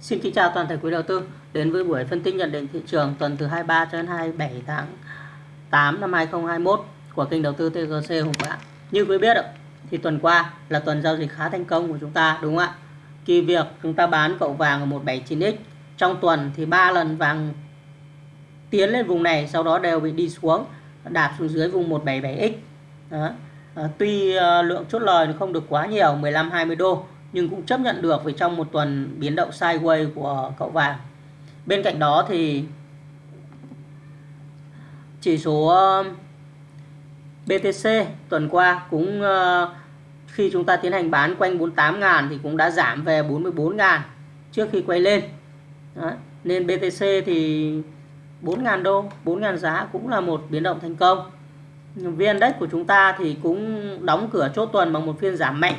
Xin kính chào toàn thể quý đầu tư đến với buổi phân tích nhận định thị trường tuần từ 23 cho đến 27 tháng 8 năm 2021 của kênh đầu tư TGC Hùng Vạn. Như quý biết thì tuần qua là tuần giao dịch khá thành công của chúng ta đúng không ạ? Kỳ việc chúng ta bán cậu vàng ở 179X trong tuần thì ba lần vàng tiến lên vùng này sau đó đều bị đi xuống đạp xuống dưới vùng 177X. Đó. À, tuy uh, lượng chốt lời không được quá nhiều 15 20 đô nhưng cũng chấp nhận được vì trong một tuần biến động sideways của cậu vàng. Bên cạnh đó thì chỉ số um, BTC tuần qua cũng uh, khi chúng ta tiến hành bán quanh 48.000 thì cũng đã giảm về 44.000 trước khi quay lên. Đó. Nên BTC thì 4.000 đô, 4.000 giá cũng là một biến động thành công. VN Index của chúng ta thì cũng đóng cửa chốt tuần bằng một phiên giảm mạnh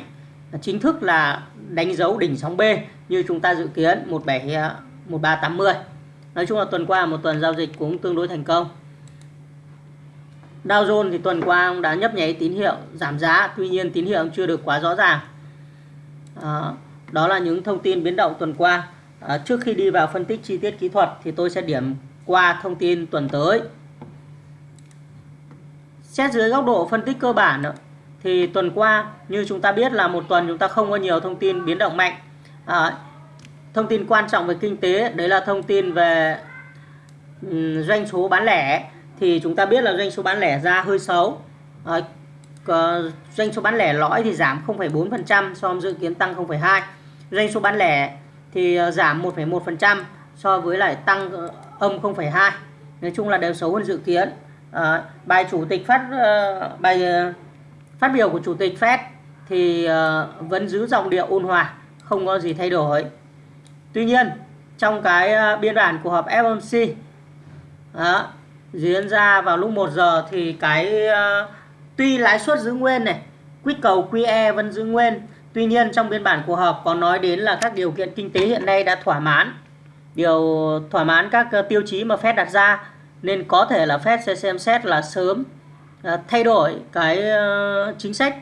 chính thức là đánh dấu đỉnh sóng B như chúng ta dự kiến 17 1380. Nói chung là tuần qua một tuần giao dịch cũng tương đối thành công. Dow Jones thì tuần qua cũng đã nhấp nháy tín hiệu giảm giá, tuy nhiên tín hiệu chưa được quá rõ ràng. Đó, đó là những thông tin biến động tuần qua. À, trước khi đi vào phân tích chi tiết kỹ thuật thì tôi sẽ điểm qua thông tin tuần tới. Xét dưới góc độ phân tích cơ bản thì tuần qua như chúng ta biết là một tuần chúng ta không có nhiều thông tin biến động mạnh. À, thông tin quan trọng về kinh tế đấy là thông tin về um, doanh số bán lẻ. Thì chúng ta biết là doanh số bán lẻ ra hơi xấu. À, doanh số bán lẻ lõi thì giảm 0,4% so với dự kiến tăng 0,2 doanh số bán lẻ thì ờ, giảm 1,1% so với lại tăng ờ, âm 0,2 nói chung là đều xấu hơn dự kiến. À, bài chủ tịch phát uh, bài uh, Phát biểu của Chủ tịch Fed thì uh, vẫn giữ giọng điệu ôn hòa, không có gì thay đổi. Tuy nhiên, trong cái uh, biên bản của họp FOMC đó, diễn ra vào lúc 1 giờ thì cái uh, tuy lãi suất giữ nguyên này, quỹ cầu QE vẫn giữ nguyên. Tuy nhiên trong biên bản của họp có nói đến là các điều kiện kinh tế hiện nay đã thỏa mãn. Điều thỏa mãn các uh, tiêu chí mà Fed đặt ra nên có thể là Fed sẽ xem xét là sớm Ờ, thay đổi cái ờ, chính sách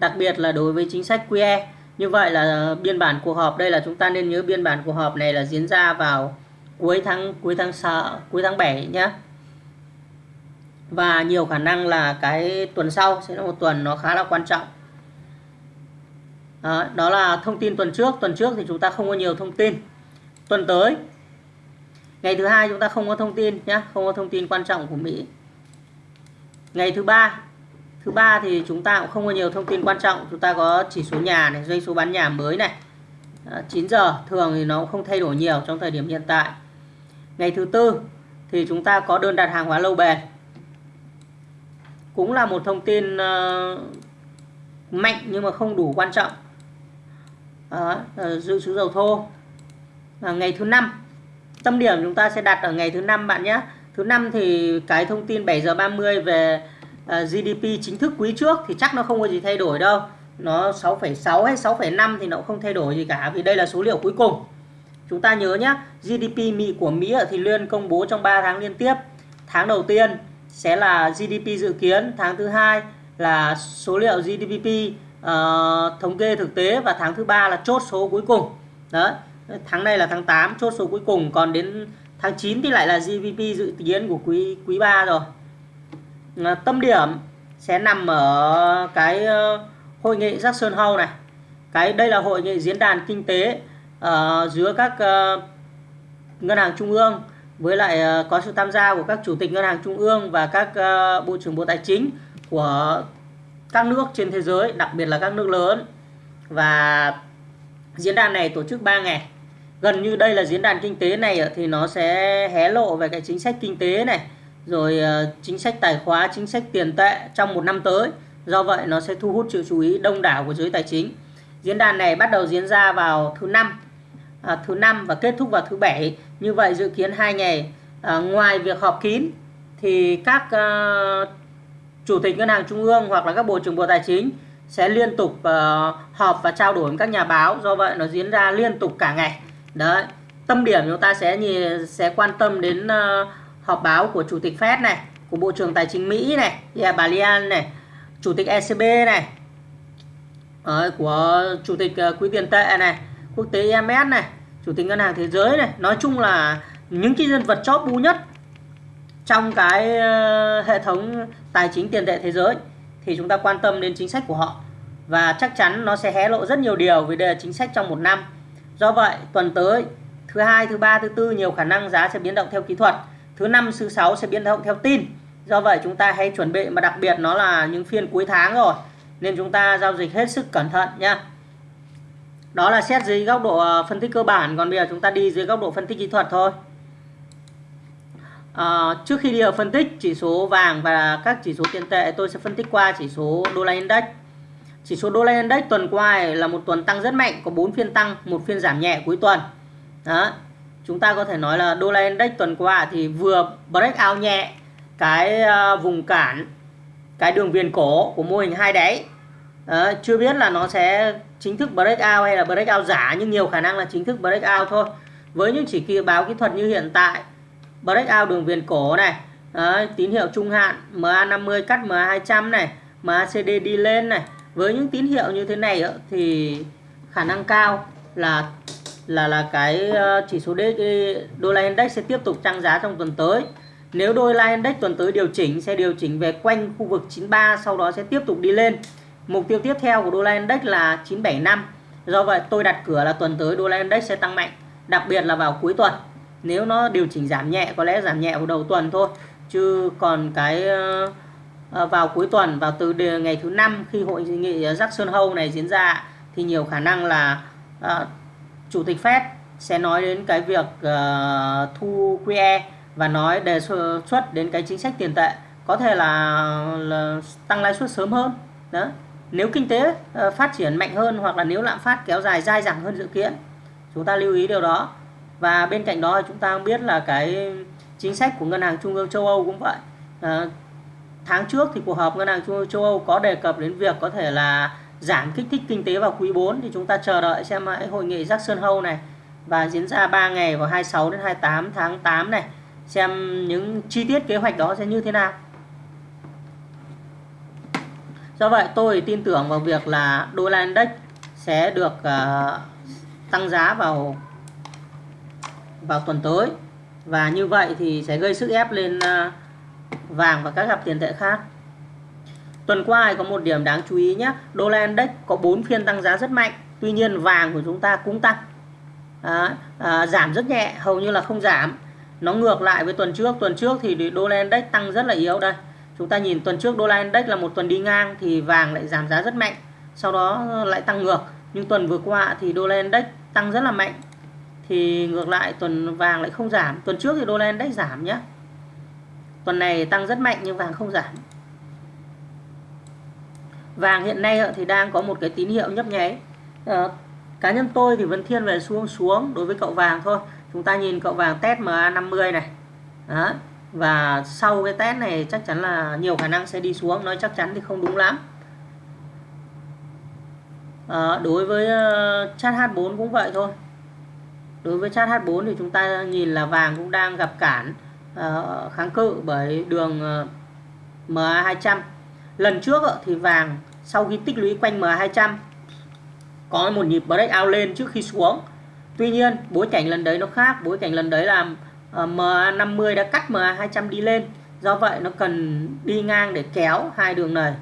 đặc biệt là đối với chính sách QE như vậy là biên bản cuộc họp đây là chúng ta nên nhớ biên bản cuộc họp này là diễn ra vào cuối tháng cuối tháng 6, cuối tháng 7 nhé và nhiều khả năng là cái tuần sau sẽ là một tuần nó khá là quan trọng. Đó, đó là thông tin tuần trước. Tuần trước thì chúng ta không có nhiều thông tin. Tuần tới ngày thứ hai chúng ta không có thông tin nhé không có thông tin quan trọng của Mỹ ngày thứ ba. Thứ ba thì chúng ta cũng không có nhiều thông tin quan trọng. Chúng ta có chỉ số nhà này doanh số bán nhà mới này. 9 giờ thường thì nó cũng không thay đổi nhiều trong thời điểm hiện tại. Ngày thứ tư thì chúng ta có đơn đặt hàng hóa lâu bền. Cũng là một thông tin uh, mạnh nhưng mà không đủ quan trọng. À, dự trữ dầu thô. À, ngày thứ năm tâm điểm chúng ta sẽ đặt ở ngày thứ năm bạn nhé. Thứ năm thì cái thông tin 7 giờ 30 về ờ, GDP chính thức quý trước thì chắc nó không có gì thay đổi đâu. Nó 6,6 hay 6,5 thì nó cũng không thay đổi gì cả vì đây là số liệu cuối cùng. Chúng ta nhớ nhé, GDP Mỹ của Mỹ ở thì Liên công bố trong 3 tháng liên tiếp. Tháng đầu tiên sẽ là GDP dự kiến, tháng thứ hai là số liệu GDP uh, ờ, thống kê thực tế và tháng thứ ba là chốt số cuối cùng. Đấy, tháng này là tháng 8 chốt số cuối cùng còn đến tháng 9 thì lại là GDP dự kiến của quý quý 3 rồi. À, tâm điểm sẽ nằm ở cái ờ, hội nghị Jackson Hole này. Cái đây là hội nghị diễn đàn kinh tế uh, giữa các uh, ngân hàng trung ương với lại uh, có sự tham gia của các chủ tịch ngân hàng trung ương và các uh, bộ trưởng bộ tài chính của các nước trên thế giới đặc biệt là các nước lớn. Và diễn đàn này tổ chức 3 ngày gần như đây là diễn đàn kinh tế này thì nó sẽ hé lộ về cái chính sách kinh tế này rồi ờ, chính sách tài khóa chính sách tiền tệ trong một năm tới. Do vậy nó sẽ thu hút sự chú ý đông đảo của giới tài chính. Diễn đàn này bắt đầu diễn ra vào thứ năm à, thứ năm và kết thúc vào thứ bảy. Như vậy dự kiến hai ngày à, ngoài việc họp kín thì các à, chủ tịch ngân hàng trung ương hoặc là các bộ trưởng bộ tài chính sẽ liên tục uh, họp và trao đổi với các nhà báo. Do vậy nó diễn ra liên tục cả ngày đấy tâm điểm chúng ta sẽ nhìn sẽ quan tâm đến uh, họp báo của chủ tịch Fed này của bộ trưởng tài chính Mỹ này yeah, bà Lian này chủ tịch ECB này đấy, của chủ tịch uh, quỹ tiền tệ này quốc tế IMF này chủ tịch ngân hàng thế giới này. Nói chung là những cái nhân vật chóp bu nhất trong cái uh, hệ thống tài chính tiền tệ thế giới thì chúng ta quan tâm đến chính sách của họ. Và chắc chắn nó sẽ hé lộ rất nhiều điều về đề chính sách trong một năm do vậy tuần tới thứ hai thứ ba thứ tư nhiều khả năng giá sẽ biến động theo kỹ thuật. Thứ năm thứ sáu sẽ biến động theo tin. Do vậy chúng ta hãy chuẩn bị mà đặc biệt nó là những phiên cuối tháng rồi nên chúng ta giao dịch hết sức cẩn thận nha đó là xét dưới góc độ ờ, phân tích cơ bản còn bây giờ chúng ta đi dưới góc độ phân tích kỹ thuật thôi. À, trước khi đi vào phân tích chỉ số vàng và các chỉ số tiền tệ tôi sẽ phân tích qua chỉ số đô la index chỉ số đô la index tuần qua là một tuần tăng rất mạnh có 4 phiên tăng một phiên giảm nhẹ cuối tuần. Đó chúng ta có thể nói là đô la index tuần qua thì vừa break out nhẹ cái ờ, vùng cản cái đường viền cổ của mô hình hai đáy. Đó, chưa biết là nó sẽ chính thức break out hay là break out giả nhưng nhiều khả năng là chính thức break out thôi. Với những chỉ kỳ báo kỹ thuật như hiện tại break out đường viền cổ này đó, tín hiệu trung hạn MA50 cắt MA200 này MACD đi lên này với những tín hiệu như thế này thì khả năng cao là là là cái ờ, chỉ số đô la index sẽ tiếp tục tăng giá trong tuần tới. Nếu đô la index tuần tới điều chỉnh sẽ điều chỉnh về quanh khu vực 93 sau đó sẽ tiếp tục đi lên. Mục tiêu tiếp theo của đô la index là 975 do vậy tôi đặt cửa là tuần tới đô la index sẽ tăng mạnh đặc biệt là vào cuối tuần. Nếu nó điều chỉnh giảm nhẹ có lẽ giảm nhẹ vào đầu tuần thôi chứ còn cái uh, Ờ, vào cuối tuần vào từ ngày thứ năm khi hội nghị ờ, Jackson Hole này diễn ra thì nhiều khả năng là uh, chủ tịch Fed sẽ nói đến cái việc uh, thu QE và nói đề xuất đến cái chính sách tiền tệ. Có thể là, là tăng lãi suất sớm hơn đó. Nếu kinh tế uh, phát triển mạnh hơn hoặc là nếu lạm phát kéo dài dai dẳng hơn dự kiến chúng ta lưu ý điều đó. Và bên cạnh đó chúng ta biết là cái chính sách của ngân hàng trung ương châu Âu cũng vậy. Uh, tháng trước thì cuộc họp ngân hàng châu, châu Âu có đề cập đến việc có thể là giảm kích thích kinh tế vào quý 4 thì chúng ta chờ đợi xem hội nghị Jackson Hole này và diễn ra 3 ngày vào 26 đến 28 tháng 8 này. Xem những chi tiết kế hoạch đó sẽ như thế nào. Do vậy tôi tin tưởng vào việc là đô la index sẽ được uh, tăng giá vào vào tuần tới. Và như vậy thì sẽ gây sức ép lên uh, vàng và các cặp tiền tệ khác. Tuần qua có một điểm đáng chú ý nhé đô la index có 4 phiên tăng giá rất mạnh tuy nhiên vàng của chúng ta cũng tăng. À, à, giảm rất nhẹ hầu như là không giảm. Nó ngược lại với tuần trước. Tuần trước thì đô la index tăng rất là yếu đây. Chúng ta nhìn tuần trước đô la index là một tuần đi ngang thì vàng lại giảm giá rất mạnh sau đó lại tăng ngược. Nhưng tuần vừa qua thì đô la index tăng rất là mạnh thì ngược lại tuần vàng lại không giảm. Tuần trước thì đô la index giảm nhé tuần này tăng rất mạnh nhưng vàng không giảm. Vàng hiện nay thì đang có một cái tín hiệu nhấp nháy. À, cá nhân tôi thì vẫn thiên về xuống xuống đối với cậu vàng thôi. Chúng ta nhìn cậu vàng test MA50 này. Đó và sau cái test này chắc chắn là nhiều khả năng sẽ đi xuống nói chắc chắn thì không đúng lắm. À, đối với ờ, chat H4 cũng vậy thôi. Đối với chat H4 thì chúng ta nhìn là vàng cũng đang gặp cản. Ờ, kháng cự bởi đường ờ, MA200 lần trước ờ, thì vàng, sau khi tích lũy quanh MA200 có một nhịp breakout lên trước khi xuống. Tuy nhiên, bối cảnh lần đấy nó khác. Bối cảnh lần đấy là MA50 đã cắt MA200 đi lên. Do vậy, nó cần đi ngang để kéo hai đường này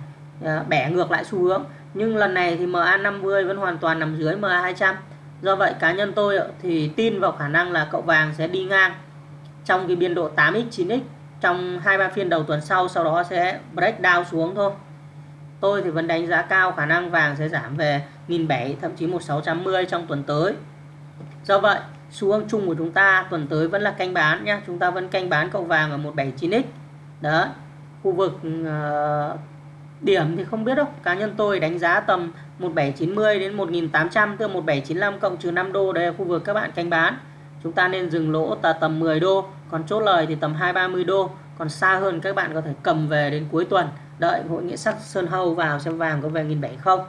bẻ ngược lại xu hướng. Nhưng lần này thì MA50 vẫn hoàn toàn nằm dưới MA200 do vậy, cá nhân tôi thì tin vào khả năng là cậu vàng sẽ đi ngang trong cái biên độ 8x 9x trong hai ba phiên đầu tuần sau sau đó sẽ break down xuống thôi. Tôi thì vẫn đánh giá cao khả năng vàng sẽ giảm về 1.700 thậm chí 1.680 trong tuần tới. Do vậy xu hướng chung của chúng ta tuần tới vẫn là canh bán nhé chúng ta vẫn canh bán cậu vàng ở 179x đó khu vực uh, điểm thì không biết đâu. Cá nhân tôi đánh giá tầm 1790 đến 1800 tức là 1795 cộng trừ 5 đô. Đây là khu vực các bạn canh bán chúng ta nên dừng lỗ tà tầm 10 đô còn chốt lời thì tầm 230 đô. Còn xa hơn các bạn có thể cầm về đến cuối tuần. Đợi hội nghị sắc sơn hâu vào xem vàng có về 1.700 không.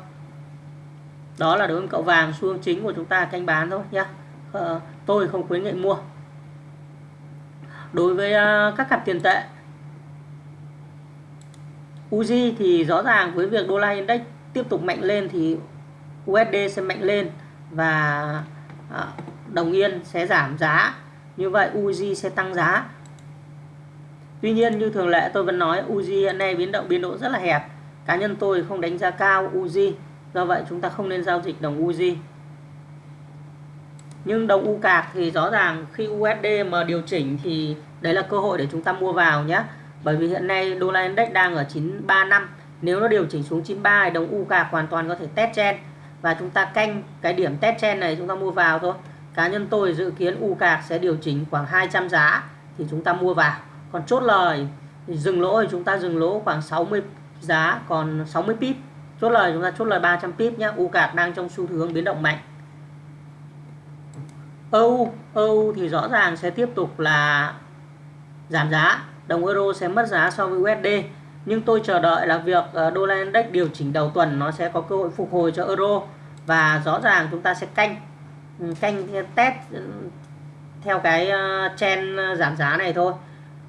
Đó là đối với cậu vàng xu hướng chính của chúng ta canh bán thôi nhá. Ờ, tôi không khuyến nghị mua. Đối với ờ, các cặp tiền tệ Uzi thì rõ ràng với việc đô la index tiếp tục mạnh lên thì USD sẽ mạnh lên và ờ, đồng yên sẽ giảm giá. Như vậy Uzi sẽ tăng giá. Tuy nhiên, như thường lệ, tôi vẫn nói Uzi hiện nay biến động, biên độ rất là hẹp. Cá nhân tôi không đánh giá cao Uzi do vậy chúng ta không nên giao dịch đồng Uzi nhưng đồng U cạc thì rõ ràng khi USD mà điều chỉnh thì đấy là cơ hội để chúng ta mua vào nhé. Bởi vì hiện nay đô la index đang ở 935 nếu nó điều chỉnh xuống 93 thì đồng U cạc hoàn toàn có thể test trên và chúng ta canh cái điểm test trên này chúng ta mua vào thôi cá nhân tôi dự kiến U cạc sẽ điều chỉnh khoảng 200 giá thì chúng ta mua vào. Còn chốt lời thì dừng lỗ thì chúng ta dừng lỗ khoảng 60 giá, còn 60 pip. Chốt lời, chúng ta chốt lời 300 pip nhé U cạc đang trong xu hướng biến động mạnh. EU EU thì rõ ràng sẽ tiếp tục là giảm giá. Đồng euro sẽ mất giá so với USD nhưng tôi chờ đợi là việc ờ, đô la index điều chỉnh đầu tuần nó sẽ có cơ hội phục hồi cho euro. Và rõ ràng chúng ta sẽ canh. Ừ, canh ừ, test ừ, theo cái ờ, trend ờ, giảm giá này thôi.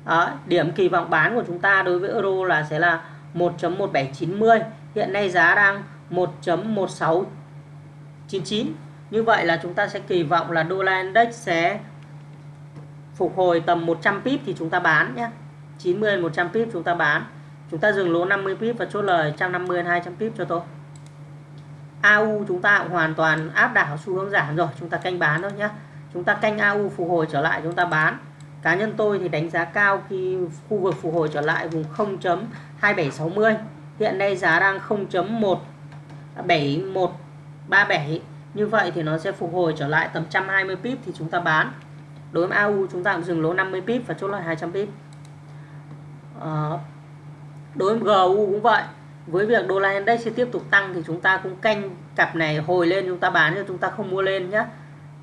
Đó, điểm kỳ vọng bán của chúng ta đối với euro là sẽ là 1.1790 hiện nay giá đang 1.1699 như vậy là chúng ta sẽ kỳ vọng là đô la index sẽ phục hồi tầm 100 pip thì chúng ta bán nhé. 90 100 pip chúng ta bán. Chúng ta dừng lỗ 50 pip và chốt lời 150 200 pip cho tôi. AU chúng ta cũng hoàn toàn áp đảo xu hướng giảm rồi chúng ta canh bán thôi nhé chúng ta canh AU phục hồi trở lại chúng ta bán. Cá nhân tôi thì đánh giá cao khi khu vực phục hồi trở lại vùng 0.2760 hiện nay giá đang 0.17137 như vậy thì nó sẽ phục hồi trở lại tầm 120 pip thì chúng ta bán. Đối với AU chúng ta cũng dừng lỗ 50 pip và chốt lời 200 pip. À, đối với GU cũng vậy với việc đô la index sẽ tiếp tục tăng thì chúng ta cũng canh cặp này hồi lên, chúng ta bán cho chúng ta không mua lên nhé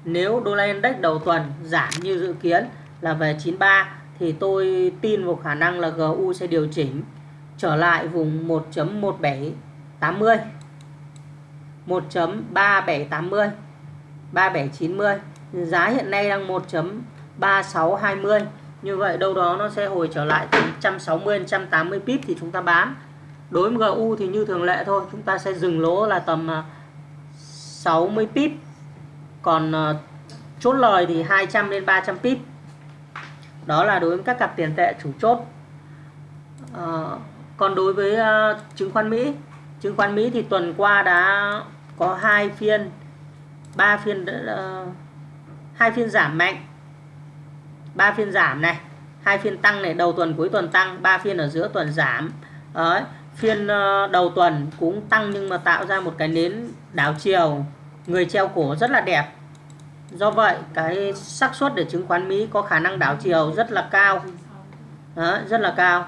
nếu đô la index đầu tuần giảm như dự kiến là về 93 thì tôi tin vào khả năng là GU sẽ điều chỉnh trở lại vùng 1.1780 1.3780 3790 giá hiện nay đang 1.3620 như vậy đâu đó nó sẽ hồi trở lại từ 160 180 pip thì chúng ta bán đối với GU thì như thường lệ thôi chúng ta sẽ dừng lỗ là tầm à, 60 pip. Còn à, chốt lời thì 200 đến 300 pip. Đó là đối với các cặp tiền tệ chủ chốt. À, còn đối với uh, chứng khoán Mỹ chứng khoán Mỹ thì tuần qua đã có hai phiên ba phiên uh, hai phiên giảm mạnh. Ba phiên giảm này hai phiên tăng này đầu tuần cuối tuần tăng ba phiên ở giữa tuần giảm. Đấy, phiên ờ, đầu tuần cũng tăng nhưng mà tạo ra một cái nến đảo chiều người treo cổ rất là đẹp do vậy cái xác suất để chứng khoán Mỹ có khả năng đảo chiều rất là cao Đó, rất là cao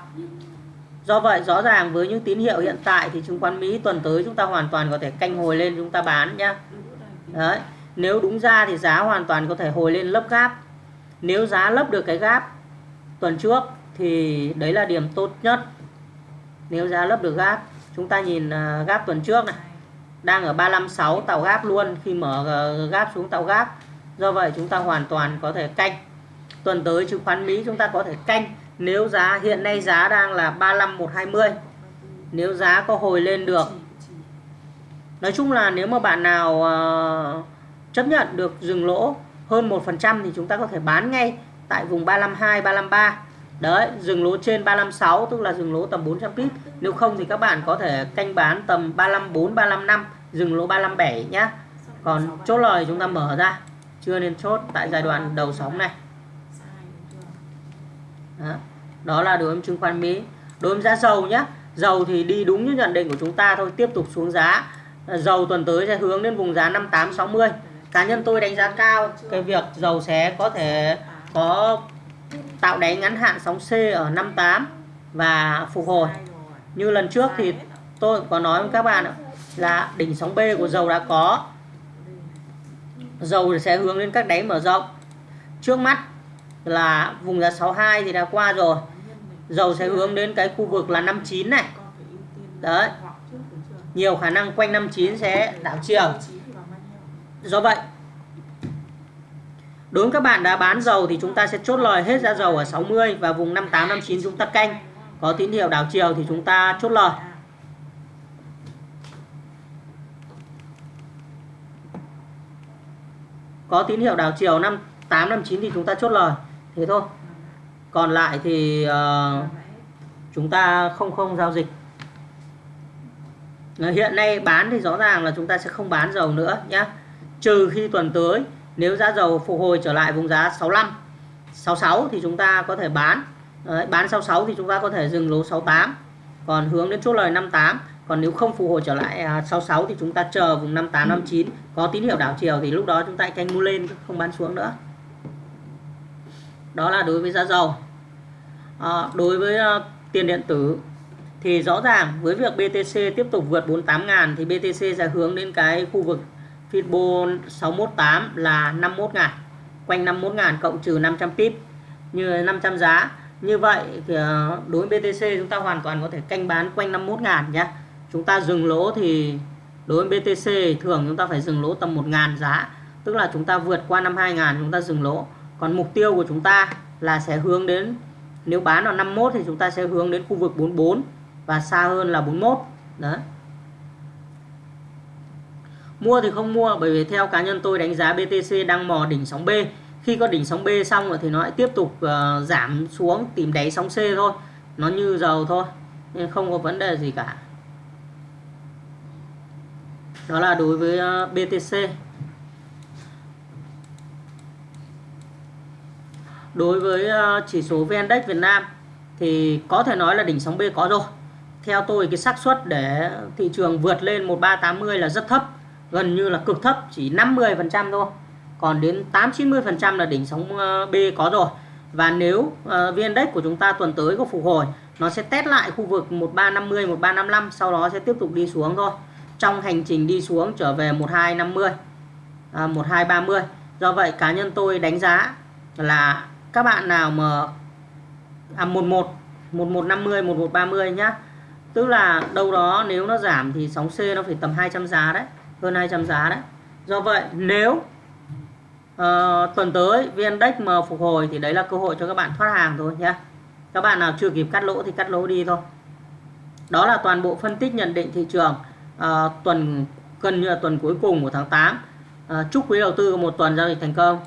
Do vậy rõ ràng với những tín hiệu hiện tại thì chứng khoán Mỹ tuần tới chúng ta hoàn toàn có thể canh hồi lên chúng ta bán nhá. Đấy. Nếu đúng ra thì giá hoàn toàn có thể hồi lên lấp gáp. Nếu giá lấp được cái gáp tuần trước thì đấy là điểm tốt nhất. Nếu giá lấp được gáp, chúng ta nhìn à, gáp tuần trước này đang ở 356 tạo gáp luôn khi mở à, gáp xuống tạo gáp. Do vậy chúng ta hoàn toàn có thể canh. Tuần tới chứng khoán Mỹ chúng ta có thể canh nếu giá hiện nay giá đang là 35120 nếu giá có hồi lên được nói chung là nếu mà bạn nào uh, chấp nhận được dừng lỗ hơn 1% thì chúng ta có thể bán ngay tại vùng 352 353 đấy dừng lỗ trên 356 tức là dừng lỗ tầm 400 pip nếu không thì các bạn có thể canh bán tầm 354 355 dừng lỗ 357 nhá. Còn chốt lời chúng ta mở ra. Chưa nên chốt tại giai đoạn đầu sóng này. Đó, đó là đối với chứng khoán Mỹ. Đối với giá dầu nhá. Dầu thì đi đúng như nhận định của chúng ta thôi tiếp tục xuống giá. Dầu tuần tới sẽ hướng đến vùng giá 5860 cá nhân tôi đánh giá cao cái việc dầu sẽ có thể có tạo đáy ngắn hạn sóng C ở 58 và phục hồi. Như lần trước thì tôi có nói với các bạn là đỉnh sóng B của dầu đã có. Dầu sẽ hướng lên các đáy mở rộng. Trước mắt là vùng giá 62 thì đã qua rồi. Dầu sẽ hướng đến cái khu vực là 59 này. Đấy. Nhiều khả năng quanh 59 sẽ đảo chiều. Do vậy đối với các bạn đã bán dầu thì chúng ta sẽ chốt lời hết giá dầu ở 60 và vùng 58 59 chúng ta canh. Có tín hiệu đảo chiều thì chúng ta chốt lời. Có tín hiệu đảo chiều 58 59 thì chúng ta chốt lời. Thế thôi. Còn lại thì uh, chúng ta không không giao dịch. Hiện nay bán thì rõ ràng là chúng ta sẽ không bán dầu nữa nhé trừ khi tuần tới nếu giá dầu phục hồi trở lại vùng giá 65 66 thì chúng ta có thể bán. Đấy, bán 66 thì chúng ta có thể dừng lỗ 68 còn hướng đến chốt lời 58 còn nếu không phục hồi trở lại à, 66 thì chúng ta chờ vùng 58 59 có tín hiệu đảo chiều thì lúc đó chúng ta canh mua lên không bán xuống nữa. Đó là đối với giá dầu. À, đối với uh, tiền điện tử thì rõ ràng với việc BTC tiếp tục vượt 48.000 thì BTC sẽ hướng đến cái khu vực Fibon 618 là 51 ngàn, quanh 51 ngàn cộng trừ 500 pip, như 500 giá. Như vậy thì ờ, đối với BTC chúng ta hoàn toàn có thể canh bán quanh 51 ngàn nhé chúng ta dừng lỗ thì đối với BTC thường chúng ta phải dừng lỗ tầm 1 ngàn giá, tức là chúng ta vượt qua 52 ngàn chúng ta dừng lỗ. Còn mục tiêu của chúng ta là sẽ hướng đến, nếu bán vào 51 thì chúng ta sẽ hướng đến khu vực 44 và xa hơn là 41 đấy mua thì không mua bởi vì theo cá nhân tôi đánh giá BTC đang mò đỉnh sóng B. Khi có đỉnh sóng B xong rồi thì nó lại tiếp tục uh, giảm xuống tìm đáy sóng C thôi. Nó như dầu thôi nên không có vấn đề gì cả. Đó là đối với ờ, uh, BTC đối với uh, chỉ số VN Index Việt Nam thì có thể nói là đỉnh sóng B có rồi. Theo tôi cái xác suất để thị trường vượt lên 1380 là rất thấp gần như là cực thấp chỉ 50% thôi. Còn đến 8-90% là đỉnh sóng ờ, B có rồi. Và nếu uh, VN Index của chúng ta tuần tới có phục hồi nó sẽ test lại khu vực 1350 1355 sau đó sẽ tiếp tục đi xuống thôi. Trong hành trình đi xuống trở về 1250 à, 1230 do vậy cá nhân tôi đánh giá là các bạn nào mà à, 11 1150 1130 nhá. Tức là đâu đó nếu nó giảm thì sóng C nó phải tầm 200 giá đấy hơn 200 giá đấy. Do vậy nếu uh, tuần tới VN Index mà phục hồi thì đấy là cơ hội cho các bạn thoát hàng thôi nhé các bạn nào chưa kịp cắt lỗ thì cắt lỗ đi thôi. Đó là toàn bộ phân tích nhận định thị trường uh, tuần gần như là tuần cuối cùng của tháng 8 uh, ờ, chúc quý đầu tư một tuần giao dịch thành công.